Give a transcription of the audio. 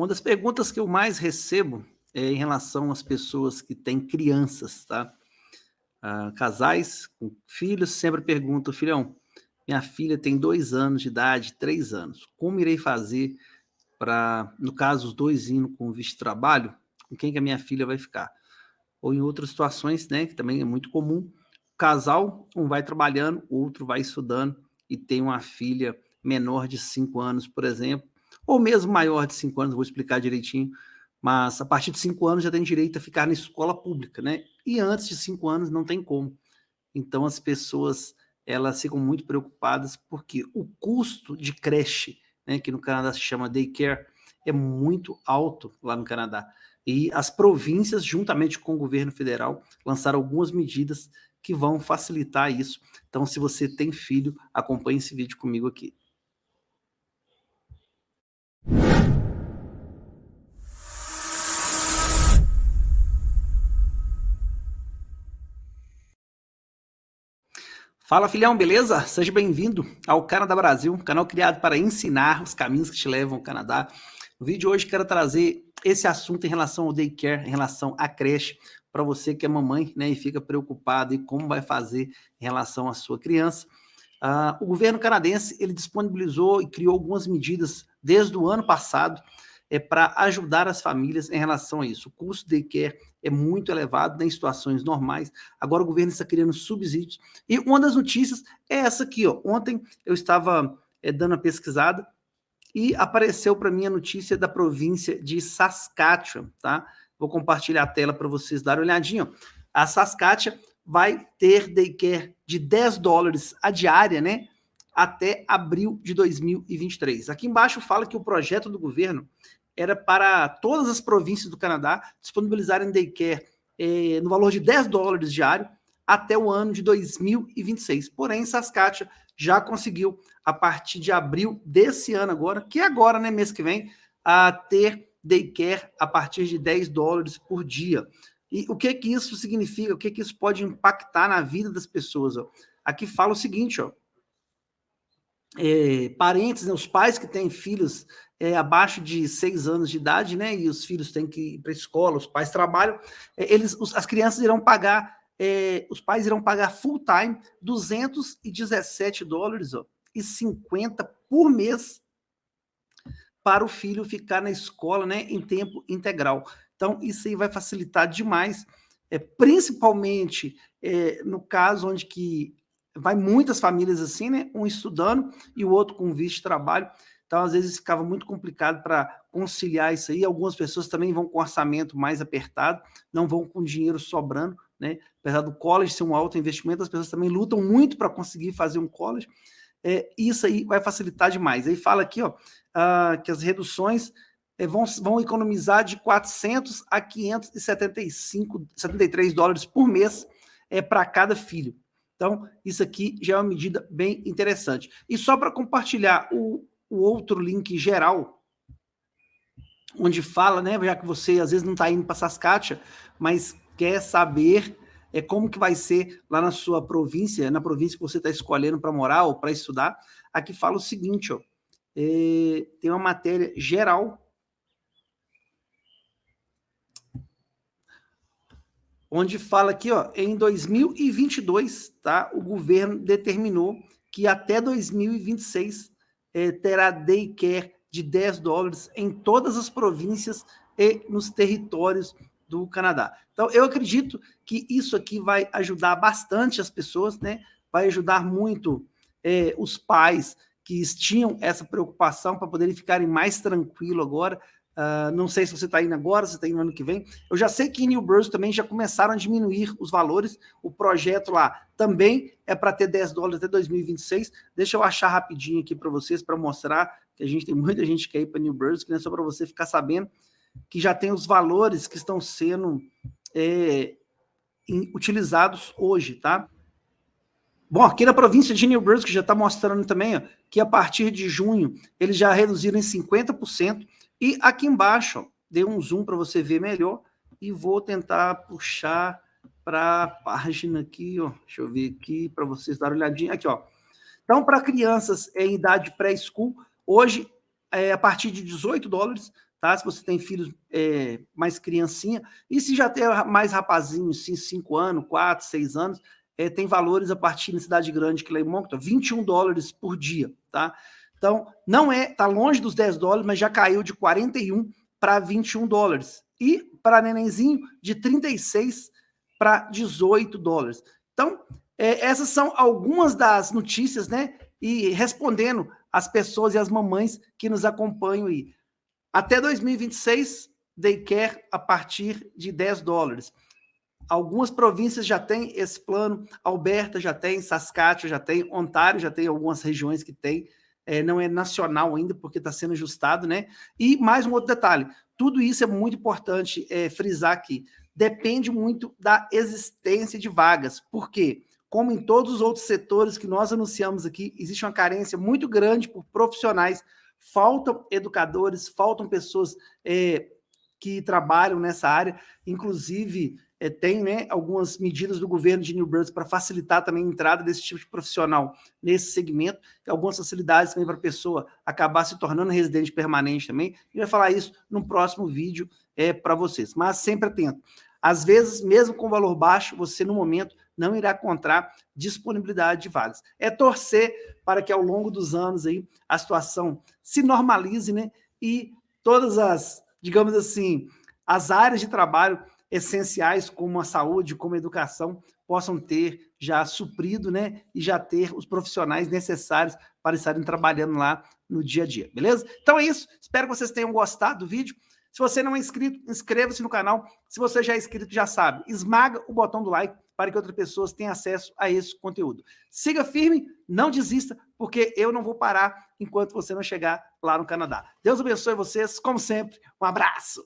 Uma das perguntas que eu mais recebo é em relação às pessoas que têm crianças, tá? Ah, casais com filhos sempre perguntam, filhão, minha filha tem dois anos de idade, três anos, como irei fazer para, no caso, os dois indo com visto de trabalho, com quem que a minha filha vai ficar? Ou em outras situações, né, que também é muito comum, casal, um vai trabalhando, o outro vai estudando e tem uma filha menor de cinco anos, por exemplo, ou mesmo maior de cinco anos, vou explicar direitinho, mas a partir de cinco anos já tem direito a ficar na escola pública, né? E antes de cinco anos não tem como. Então as pessoas elas ficam muito preocupadas porque o custo de creche, né, que no Canadá se chama daycare, é muito alto lá no Canadá. E as províncias, juntamente com o governo federal, lançaram algumas medidas que vão facilitar isso. Então, se você tem filho, acompanhe esse vídeo comigo aqui. Fala filhão, beleza? Seja bem-vindo ao Canadá Brasil, canal criado para ensinar os caminhos que te levam ao Canadá. No vídeo de hoje quero trazer esse assunto em relação ao daycare, em relação à creche, para você que é mamãe né, e fica preocupado em como vai fazer em relação à sua criança. Uh, o governo canadense ele disponibilizou e criou algumas medidas desde o ano passado é para ajudar as famílias em relação a isso. O custo de care é muito elevado né, em situações normais. Agora o governo está criando subsídios. E uma das notícias é essa aqui. Ó. Ontem eu estava é, dando uma pesquisada e apareceu para mim a notícia da província de Saskatchewan. Tá? Vou compartilhar a tela para vocês darem uma olhadinha. A Saskatchewan vai ter daycare de 10 dólares a diária, né? Até abril de 2023. Aqui embaixo fala que o projeto do governo era para todas as províncias do Canadá disponibilizarem daycare eh, no valor de 10 dólares diário até o ano de 2026. Porém, Saskatchewan já conseguiu, a partir de abril desse ano agora, que é agora, né, mês que vem, a ter daycare a partir de 10 dólares por dia. E o que que isso significa? O que que isso pode impactar na vida das pessoas? Ó? Aqui fala o seguinte, ó, é, parentes, né, os pais que têm filhos é, abaixo de seis anos de idade, né, e os filhos têm que ir para a escola, os pais trabalham, é, eles, os, as crianças irão pagar, é, os pais irão pagar full time 217 dólares ó, e 50 por mês para o filho ficar na escola, né, em tempo integral. Então, isso aí vai facilitar demais, é, principalmente é, no caso onde que vai muitas famílias assim, né, um estudando e o outro com visto de trabalho, então, às vezes, ficava muito complicado para conciliar isso aí. Algumas pessoas também vão com orçamento mais apertado, não vão com dinheiro sobrando, né? Apesar do college ser um alto investimento, as pessoas também lutam muito para conseguir fazer um college. É, isso aí vai facilitar demais. Aí fala aqui, ó, uh, que as reduções é, vão, vão economizar de 400 a 575, 73 dólares por mês é, para cada filho. Então, isso aqui já é uma medida bem interessante. E só para compartilhar o, o outro link geral, onde fala, né, já que você às vezes não está indo para Saskatchewan, mas quer saber é, como que vai ser lá na sua província, na província que você está escolhendo para morar ou para estudar, aqui fala o seguinte, ó, é, tem uma matéria geral onde fala aqui, ó, em 2022, tá, o governo determinou que até 2026 eh, terá daycare de 10 dólares em todas as províncias e nos territórios do Canadá. Então, eu acredito que isso aqui vai ajudar bastante as pessoas, né? Vai ajudar muito eh, os pais que tinham essa preocupação para poderem ficarem mais tranquilos agora, Uh, não sei se você está indo agora, se está indo no ano que vem. Eu já sei que em New Brunswick também já começaram a diminuir os valores. O projeto lá também é para ter 10 dólares até 2026. Deixa eu achar rapidinho aqui para vocês, para mostrar que a gente tem muita gente que quer ir para New Brunswick, né? só para você ficar sabendo que já tem os valores que estão sendo é, em, utilizados hoje, tá? Bom, aqui na província de New Brunswick já está mostrando também ó, que a partir de junho eles já reduziram em 50% e aqui embaixo, dei um zoom para você ver melhor e vou tentar puxar para a página aqui, ó. Deixa eu ver aqui para vocês darem uma olhadinha. Aqui, ó. Então, para crianças em idade pré-school, hoje, é, a partir de 18 dólares, tá? Se você tem filhos é, mais criancinha, e se já tem mais rapazinhos, 5 anos, 4, 6 anos, é, tem valores a partir da cidade grande que lá em Moncton, 21 dólares por dia, tá? Então, não é, tá longe dos 10 dólares, mas já caiu de 41 para 21 dólares. E para nenenzinho, de 36 para 18 dólares. Então, é, essas são algumas das notícias, né? E respondendo às pessoas e às mamães que nos acompanham aí. Até 2026, daycare a partir de 10 dólares. Algumas províncias já têm esse plano, Alberta já tem, Saskatchewan já tem, Ontário já tem algumas regiões que tem, é, não é nacional ainda, porque está sendo ajustado, né? E mais um outro detalhe, tudo isso é muito importante é, frisar aqui, depende muito da existência de vagas, porque, como em todos os outros setores que nós anunciamos aqui, existe uma carência muito grande por profissionais, faltam educadores, faltam pessoas é, que trabalham nessa área, inclusive é, tem né, algumas medidas do governo de New Brunswick para facilitar também a entrada desse tipo de profissional nesse segmento, e algumas facilidades também para a pessoa acabar se tornando residente permanente também. E vai falar isso no próximo vídeo é, para vocês. Mas sempre atento. Às vezes, mesmo com valor baixo, você no momento não irá encontrar disponibilidade de vagas. É torcer para que ao longo dos anos aí a situação se normalize, né? E todas as, digamos assim, as áreas de trabalho essenciais como a saúde, como a educação, possam ter já suprido, né, e já ter os profissionais necessários para estarem trabalhando lá no dia a dia, beleza? Então é isso, espero que vocês tenham gostado do vídeo. Se você não é inscrito, inscreva-se no canal. Se você já é inscrito, já sabe, esmaga o botão do like para que outras pessoas tenham acesso a esse conteúdo. Siga firme, não desista, porque eu não vou parar enquanto você não chegar lá no Canadá. Deus abençoe vocês, como sempre. Um abraço!